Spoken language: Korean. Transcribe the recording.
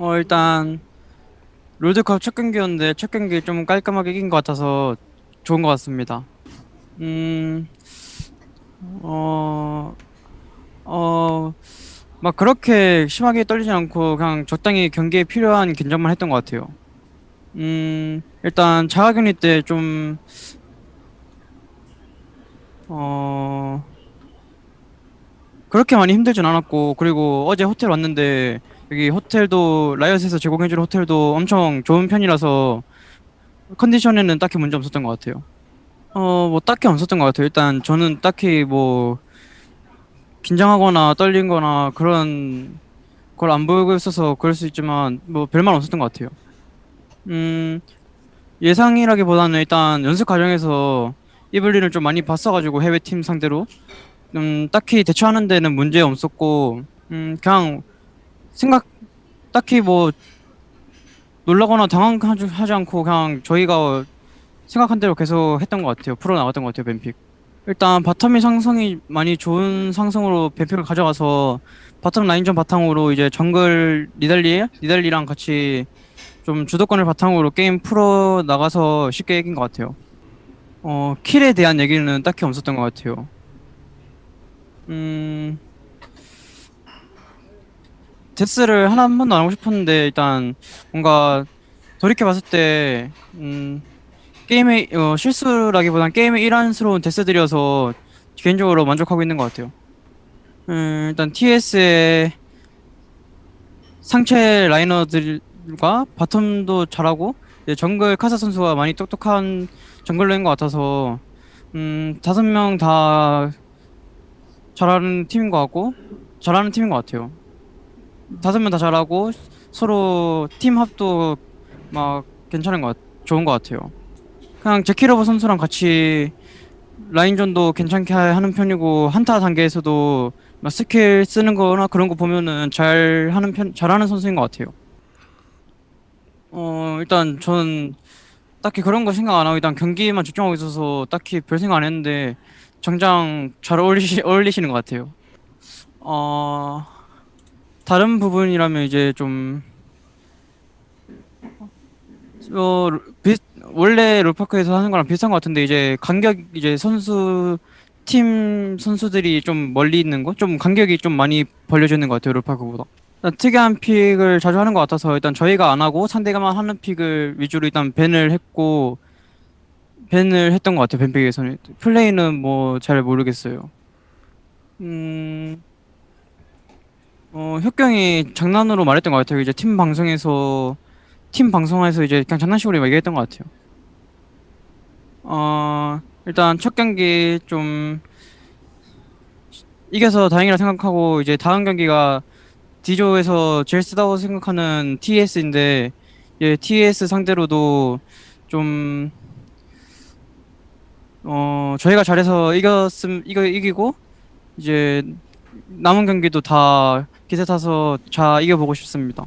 어, 일단 롤드컵 첫 경기였는데 첫 경기 좀 깔끔하게 이긴 것 같아서 좋은 것 같습니다. 음, 어, 어, 막 그렇게 심하게 떨리지 않고 그냥 적당히 경기에 필요한 긴장만 했던 것 같아요. 음, 일단 자가격리 때 좀, 어, 그렇게 많이 힘들진 않았고, 그리고 어제 호텔 왔는데, 여기 호텔도, 라이엇에서 제공해주는 호텔도 엄청 좋은 편이라서, 컨디션에는 딱히 문제 없었던 것 같아요. 어, 뭐 딱히 없었던 것 같아요. 일단 저는 딱히 뭐, 긴장하거나 떨린거나 그런 걸 안 보이고 있어서 그럴 수 있지만, 뭐 별말 없었던 것 같아요. 음, 예상이라기보다는 일단 연습 과정에서 이블린을 좀 많이 봤어가지고 해외 팀 상대로 음, 딱히 대처하는 데는 문제 없었고 음, 그냥 생각 딱히 뭐 놀라거나 당황하지 하지 않고 그냥 저희가 생각한 대로 계속 했던 것 같아요. 풀어 나갔던 것 같아요. ban pick. 일단 바텀이 상성이 많이 좋은 상성으로 ban pick을 가져가서 바텀 라인전 바탕으로 이제 정글 니달리 니달리랑 같이 좀 주도권을 바탕으로 게임 풀어 나가서 쉽게 이긴 것 같아요. 어 킬에 대한 얘기는 딱히 없었던 것 같아요. 음 데스를 하나 한 번도 안 하고 싶었는데 일단 뭔가 돌이켜 봤을 때 음, 게임의 어, 실수라기보단 게임의 일환스러운 데스들이어서 개인적으로 만족하고 있는 것 같아요. 음, 일단 TS의 상체 라이너들과 바텀도 잘하고 정글 카사 선수가 많이 똑똑한 정글러인 것 같아서 음, 다섯 명 다 잘하는 팀인 것 같고 잘하는 팀인 것 같아요. 다섯 명 다 잘하고 서로 팀 합도 막 괜찮은 것 같, 좋은 것 같아요. 그냥 재키러브 선수랑 같이 라인전도 괜찮게 하- 하는 편이고 한타 단계에서도 막 스킬 쓰는 거나 그런 거 보면은 잘 하는 편 잘하는 선수인 것 같아요. 어 일단 전 딱히 그런 거 생각 안 하고 일단 경기에만 집중하고 있어서 딱히 별 생각 안 했는데 정장 잘 어울리시 어울리시는 것 같아요. 어 다른 부분이라면 이제 좀 어, 비, 원래 롤파크에서 하는 거랑 비슷한 것 같은데 이제 간격 이제 선수 팀 선수들이 좀 멀리 있는 거, 좀 간격이 좀 많이 벌려져 있는 것 같아요 롤파크보다. 특이한 픽을 자주 하는 것 같아서 일단 저희가 안 하고 상대가만 하는 픽을 위주로 일단 밴을 했고 밴을 했던 것 같아요 밴픽에서는 플레이는 뭐 잘 모르겠어요. 음, 어 혁경이 장난으로 말했던 것 같아요 이제 팀 방송에서 팀 방송에서 이제 그냥 장난식으로 얘기했던 것 같아요. 어, 일단 첫 경기 좀 이겨서 다행이라 생각하고 이제 다음 경기가 D조에서 제일 쓰다고 생각하는 TS인데 예, TS 상대로도 좀 어, 저희가 잘해서 이겼음 이겨 이기고 이제 남은 경기도 다 기세 타서 잘 이겨보고 싶습니다.